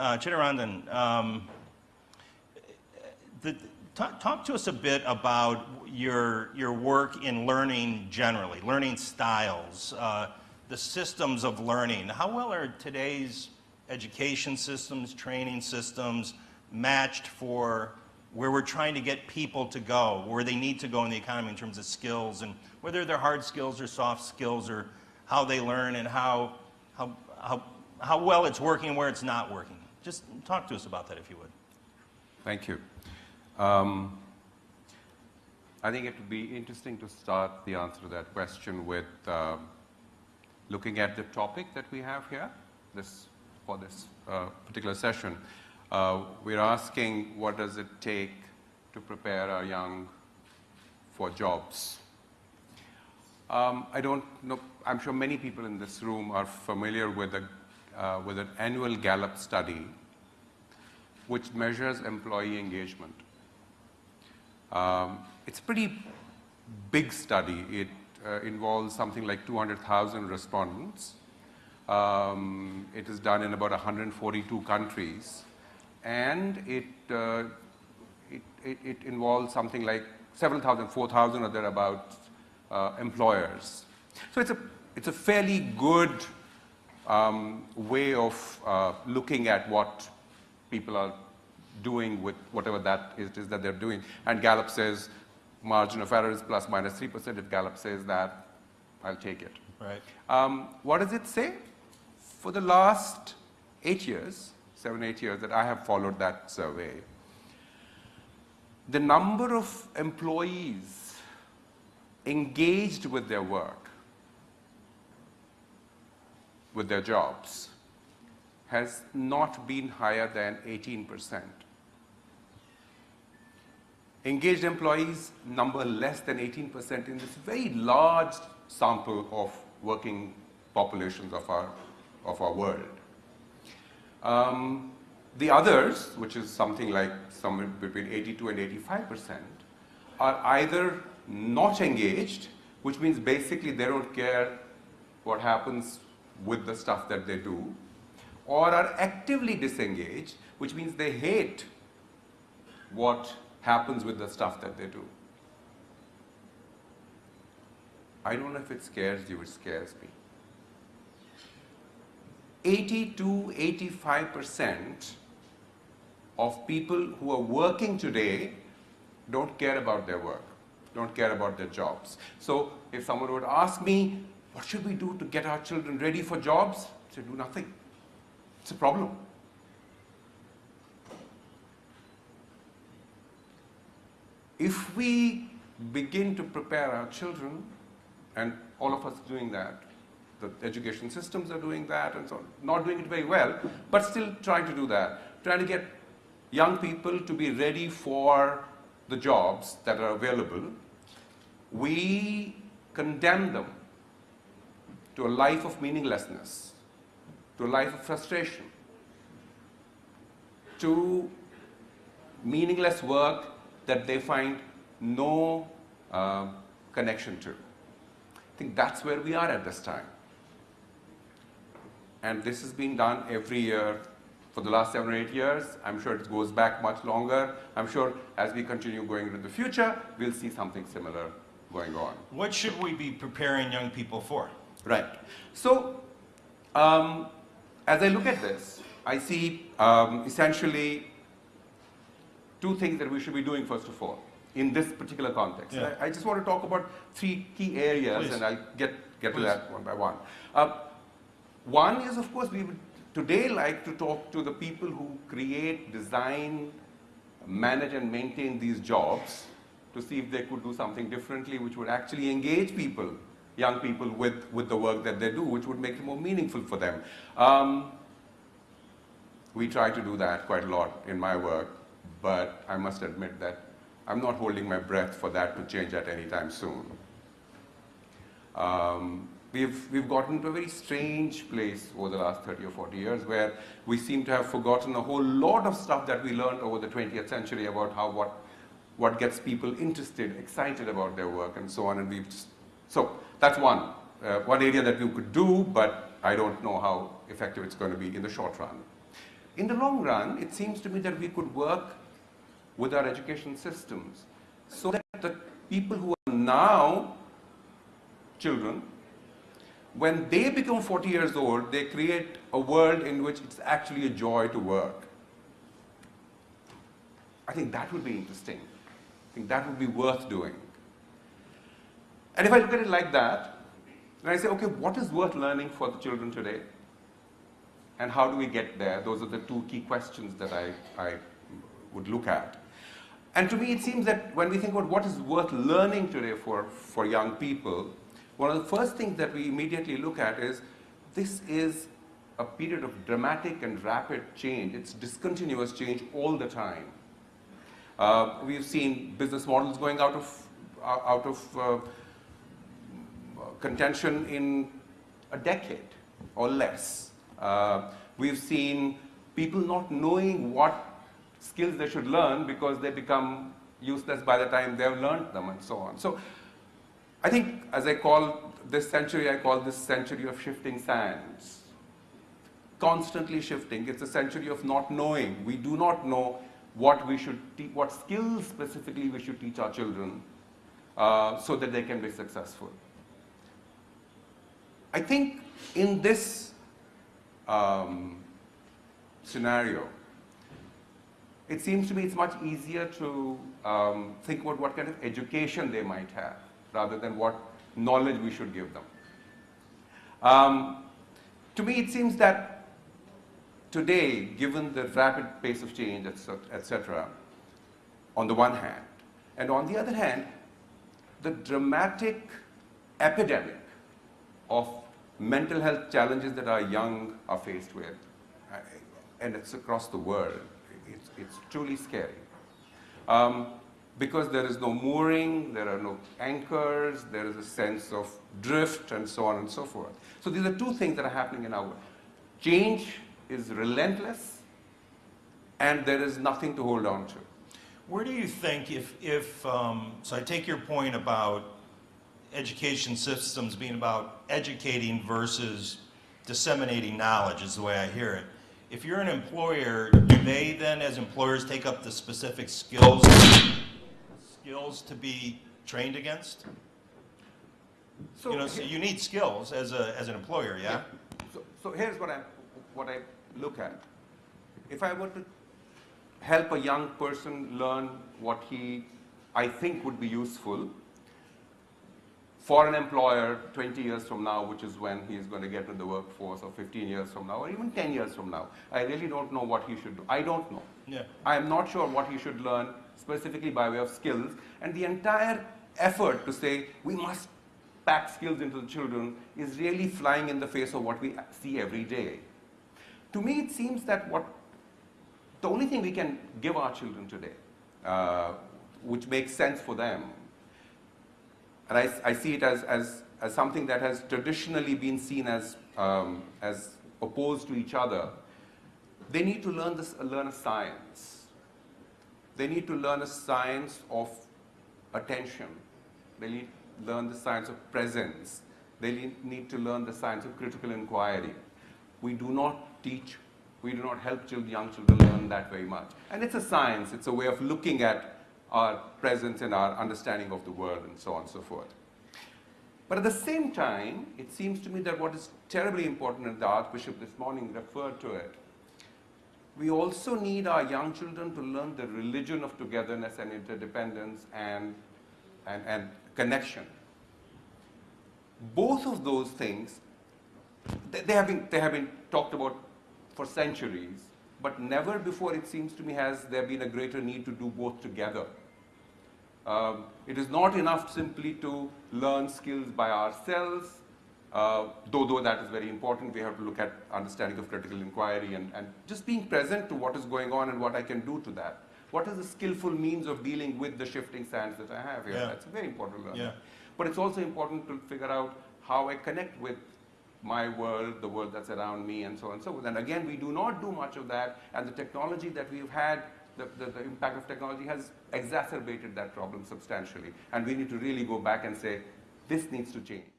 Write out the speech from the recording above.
uh, Chittaranjan, um, the, talk, talk, to us a bit about your, your work in learning generally, learning styles, uh, the systems of learning. How well are today's education systems, training systems matched for where we're trying to get people to go, where they need to go in the economy in terms of skills, and whether they're hard skills or soft skills, or how they learn and how, how, how, how well it's working, and where it's not working. Just talk to us about that if you would. Thank you. Um, I think it would be interesting to start the answer to that question with uh, looking at the topic that we have here this, for this uh, particular session. Uh, we're asking what does it take to prepare our young for jobs. Um, I don't know, I'm sure many people in this room are familiar with, a, uh, with an annual Gallup study which measures employee engagement. Um, it's a pretty big study. It uh, involves something like 200,000 respondents. Um, it is done in about 142 countries and it, uh, it, it, it, involves something like several thousand, 4,000 or thereabouts uh, employers. So it's a, it's a fairly good um, way of uh, looking at what people are doing with whatever that is, is that they're doing. And Gallup says margin of error is plus minus 3%. If Gallup says that, I'll take it. Right. Um, what does it say? For the last eight years, seven, eight years that I have followed that survey, the number of employees engaged with their work, with their jobs, has not been higher than 18 percent. Engaged employees number less than 18 percent in this very large sample of working populations of our, of our world. Um, the others, which is something like somewhere between 82 and 85 percent, are either not engaged, which means basically they don't care what happens with the stuff that they do, or are actively disengaged, which means they hate what happens with the stuff that they do. I don't know if it scares you, it scares me. 80 to 85 percent of people who are working today don't care about their work, don't care about their jobs. So if someone would ask me, what should we do to get our children ready for jobs? Say, do nothing. It's a problem. If we begin to prepare our children, and all of us doing that, the education systems are doing that and so on. Not doing it very well, but still trying to do that. Trying to get young people to be ready for the jobs that are available. We condemn them to a life of meaninglessness, to a life of frustration, to meaningless work that they find no uh, connection to. I think that's where we are at this time and this has been done every year for the last seven or eight years. I'm sure it goes back much longer. I'm sure as we continue going into the future, we'll see something similar going on. What should we be preparing young people for? Right. So, um, as I look at this, I see um, essentially two things that we should be doing first of all in this particular context. Yeah. I, I, just want to talk about three key areas Please. and I'll get, get Please. to that one by one. Uh, one is, of course, we would today like to talk to the people who create, design, manage and maintain these jobs to see if they could do something differently which would actually engage people, young people with, with the work that they do, which would make it more meaningful for them. Um, we try to do that quite a lot in my work, but I must admit that I'm not holding my breath for that to change at any time soon. Um, we've, we've gotten to a very strange place over the last 30 or 40 years where we seem to have forgotten a whole lot of stuff that we learned over the 20th century about how what, what gets people interested, excited about their work and so on. And we've just, so that's one, uh, one area that we could do, but I don't know how effective it's going to be in the short run. in the long run, it seems to me that we could work with our education systems so that the people who are now children, when they become 40 years old, they create a world in which it's actually a joy to work. I think that would be interesting. I think that would be worth doing. And if I look at it like that, then I say, okay, what is worth learning for the children today? And how do we get there? Those are the two key questions that I, I would look at. And to me, it seems that when we think about what is worth learning today for, for young people, one of the first things that we immediately look at is this is a period of dramatic and rapid change. It's discontinuous change all the time. Uh, we've seen business models going out of, out of uh, contention in a decade or less. Uh, we've seen people not knowing what skills they should learn because they become useless by the time they've learned them and so on. So I think as I call this century, I call this century of shifting sands. Constantly shifting. It's a century of not knowing. We do not know what we should what skills specifically we should teach our children uh, so that they can be successful. I think in this um, scenario, it seems to me it's much easier to um, think about what kind of education they might have rather than what knowledge we should give them. Um, to me, it seems that today, given the rapid pace of change, etc., on the one hand, and on the other hand, the dramatic epidemic of mental health challenges that our young are faced with, and it's across the world. It's, it's truly scary. Um, because there is no mooring, there are no anchors, there is a sense of drift and so on and so forth. So these are two things that are happening in our world. Change is relentless and there is nothing to hold on to. Where do you think if, if um, so I take your point about education systems being about educating versus disseminating knowledge is the way I hear it. If you're an employer, do they then as employers take up the specific skills skills to be trained against? So, you know, so you need skills as a as an employer, yeah? yeah. So, so here's what I what I look at. If I were to help a young person learn what he I think would be useful, for an employer 20 years from now, which is when he's going to get into the workforce, or 15 years from now, or even 10 years from now. I really don't know what he should do. I don't know. Yeah. I'm not sure what he should learn specifically by way of skills. And the entire effort to say we must pack skills into the children is really flying in the face of what we see every day. To me, it seems that what the only thing we can give our children today, uh, which makes sense for them, and I, I see it as, as, as something that has traditionally been seen as, um, as opposed to each other. They need to learn, this, learn a science. They need to learn a science of attention. They need to learn the science of presence. They need to learn the science of critical inquiry. We do not teach, we do not help children, young children learn that very much. And it's a science, it's a way of looking at our presence and our understanding of the world and so on and so forth. But at the same time, it seems to me that what is terribly important, and the Archbishop this morning referred to it, we also need our young children to learn the religion of togetherness and interdependence and, and, and connection. Both of those things, they, they, have been, they have been talked about for centuries, but never before it seems to me has there been a greater need to do both together. Um, it is not enough simply to learn skills by ourselves, uh, though, though that is very important. We have to look at understanding of critical inquiry and, and just being present to what is going on and what I can do to that. What is the skillful means of dealing with the shifting sands that I have here? Yeah. That's very important. Yeah. But it's also important to figure out how I connect with my world, the world that's around me, and so on and so forth. And again, we do not do much of that, and the technology that we've had the, the, the, impact of technology has exacerbated that problem substantially. And we need to really go back and say, this needs to change.